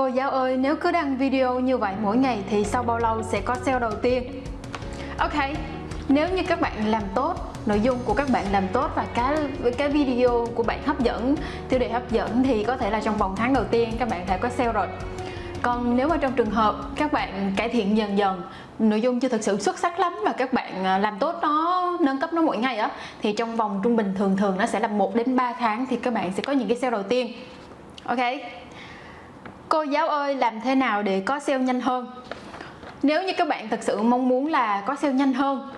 Cô giáo ơi, nếu cứ đăng video như vậy mỗi ngày thì sau bao lâu sẽ có sale đầu tiên? Ok, nếu như các bạn làm tốt nội dung của các bạn làm tốt và cái cái video của bạn hấp dẫn tiêu đề hấp dẫn thì có thể là trong vòng tháng đầu tiên các bạn đã có sale rồi còn nếu mà trong trường hợp các bạn cải thiện dần dần nội dung chưa thực sự xuất sắc lắm và các bạn à, làm tốt nó nâng cấp nó mỗi ngày á thì trong vòng trung bình thường thường nó sẽ là 1 đến 3 tháng thì các bạn sẽ có những cái sale đầu tiên ok cô giáo ơi làm thế nào để có sale nhanh hơn? Nếu như các bạn thực sự mong muốn là có sale nhanh hơn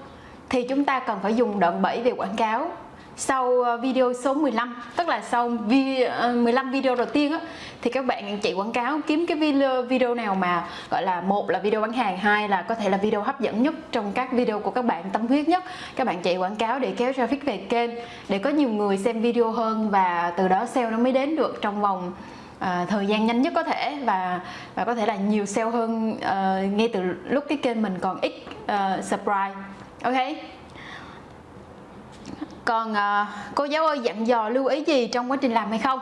thì chúng ta cần phải dùng đoạn 7 về quảng cáo. Sau ờ, video số 15 tức là sau 15 ờ, video đầu tiên á, thì các bạn chạy quảng cáo kiếm cái video video nào mà gọi là một là video bán hàng hai là có thể là video hấp dẫn nhất trong các video của các bạn tâm huyết nhất. Các bạn chạy quảng cáo để kéo traffic về kênh để có nhiều người xem video hơn và từ đó sale nó mới đến được trong vòng à, thời gian nhanh nhất có thể và và có thể là nhiều sale hơn à, ngay từ lúc cái kênh mình còn ít à, subscribe. Ok. Còn à, cô giáo ơi dặn dò lưu ý gì trong quá trình làm hay không?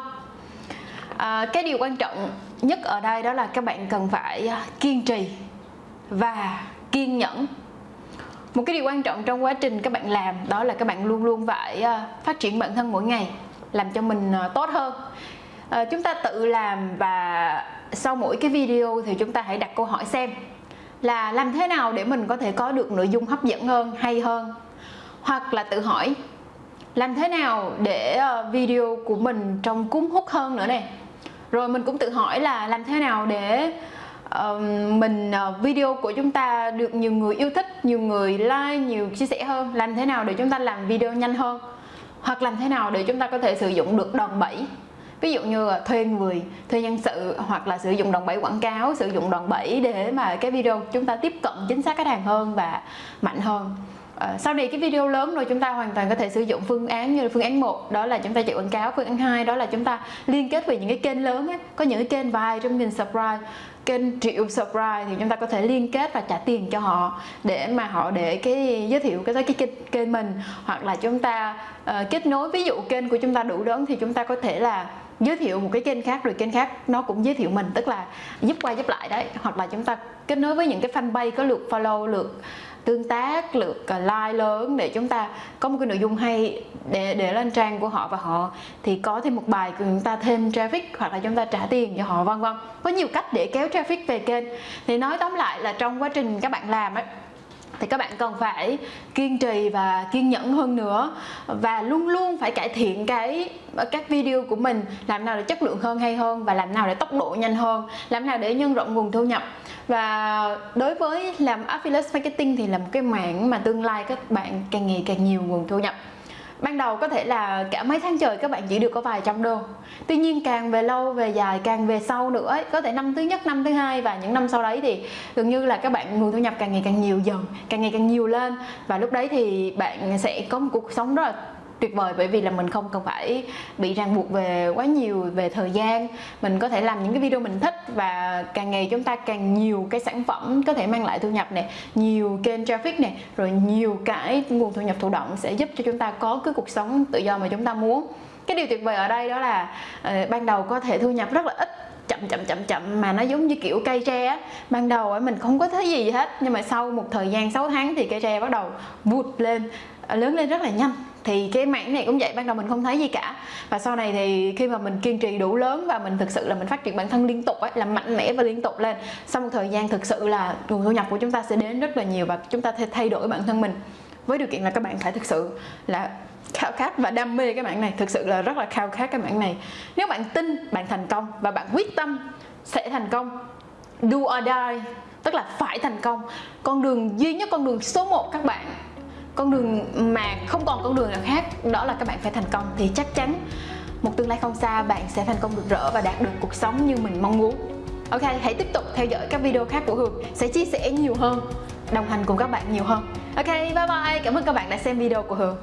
À, cái điều quan trọng nhất ở đây đó là các bạn cần phải kiên trì và kiên nhẫn. Một cái điều quan trọng trong quá trình các bạn làm đó là các bạn luôn luôn phải phát triển bản thân mỗi ngày làm cho mình tốt hơn à, chúng ta tự làm và sau mỗi cái video thì chúng ta hãy đặt câu hỏi xem là làm thế nào để mình có thể có được nội dung hấp dẫn hơn hay hơn? Hoặc là tự hỏi làm thế nào để ờ, video của mình trông cuốn hút hơn nữa nè? Rồi mình cũng tự hỏi là làm thế nào để uh, mình uh, video của chúng ta được nhiều người yêu thích nhiều người like nhiều chia sẻ hơn? Làm thế nào để chúng ta làm video nhanh hơn? Hoặc làm thế nào để chúng ta có thể sử dụng được đòn bẩy? Ví dụ như là thuê người thuê nhân sự hoặc là sử dụng đòn bẩy quảng cáo sử dụng đòn bẩy để mà cái video chúng ta tiếp cận chính xác khách hàng hơn và mạnh hơn À, sau này cái video lớn rồi chúng ta hoàn toàn có thể sử dụng phương án như là phương án 1 đó là chúng ta chạy quảng cáo phương án 2 đó là chúng ta liên kết với những cái kênh lớn ấy. có những cái kênh vài trăm nghìn subscribe kênh triệu subscribe thì chúng ta có thể liên kết và trả tiền cho họ để mà họ để cái giới thiệu cái cái kênh, kênh mình hoặc là chúng ta uh, kết nối ví dụ kênh của chúng ta đủ lớn thì chúng ta có thể là giới thiệu một cái kênh khác, rồi kênh khác nó cũng giới thiệu mình, tức là giúp qua giúp lại đấy. Hoặc là chúng ta kết nối với những cái fanpage có lượt follow, lượt tương tác, lượt ờ, like lớn để chúng ta có một cái nội dung hay để để lên trang của họ và họ thì có thêm một bài của chúng ta thêm traffic hoặc là chúng ta trả tiền cho họ, vân vân. Có nhiều cách để kéo traffic về kênh. Thì nói tóm lại là trong quá trình các bạn làm ấy thì các bạn cần phải kiên trì và kiên nhẫn hơn nữa và luôn luôn phải cải thiện cái, các video của mình làm nào để chất lượng hơn, hay hơn và làm nào để tốc độ nhanh hơn, làm nào để nhân rộng nguồn thu nhập. Và đối với làm affiliate marketing thì là một cái mảng mà tương lai các bạn càng ngày càng nhiều nguồn thu nhập ban đầu có thể là cả mấy tháng trời các bạn chỉ được có vài trăm đô. Tuy nhiên càng về lâu về dài càng về sau nữa ấy, có thể năm thứ nhất năm thứ hai và những năm sau đấy thì gần như là các bạn nguồn thu nhập càng ngày càng nhiều dần càng ngày càng nhiều lên. Và lúc đấy thì bạn sẽ có một cuộc sống rất là tuyệt vời bởi vì là mình không cần phải bị ràng buộc về quá nhiều về thời gian. Mình có thể làm những cái video mình thích và càng ngày chúng ta càng nhiều cái sản phẩm có thể mang lại thu nhập này nhiều kênh traffic này rồi nhiều cái nguồn thu nhập thụ động sẽ giúp cho chúng ta có cái cuộc sống tự do mà chúng ta muốn. Cái điều tuyệt vời ở đây đó là uh, ban đầu có thể thu nhập rất là ít chậm chậm chậm chậm mà nó giống như kiểu cây tre á. Ban đầu ấy mình không có thấy gì hết nhưng mà sau một thời gian 6 tháng thì cây tre bắt đầu vụt lên. Ờ, lớn lên rất là nhanh. Thì cái mảng này cũng vậy, ban đầu mình không thấy gì cả. Và sau này thì khi mà mình kiên trì đủ lớn và mình thực sự là mình phát triển bản thân liên tục ấy làm mạnh mẽ và liên tục lên, sau một thời gian thực sự là nguồn thu nhập của chúng ta sẽ đến rất là nhiều và chúng ta thay đổi bản thân mình. Với điều kiện là các bạn phải thực sự là khao khát và đam mê cái mảng này, thực sự là rất là khao khát cái mảng này. Nếu bạn tin bạn thành công và bạn quyết tâm sẽ thành công, do or die, tức là phải thành công, con đường duy nhất, con đường số 1 các bạn con đường mà không còn con đường nào khác, đó là các bạn phải thành công. Thì chắc chắn một tương lai không xa, bạn sẽ thành công được rỡ và đạt được cuộc sống như mình mong muốn. Ok, hãy tiếp tục theo dõi các video khác của hường sẽ chia sẻ nhiều hơn, đồng hành cùng các bạn nhiều hơn. Ok, bye bye. Cảm ơn các bạn đã xem video của hường.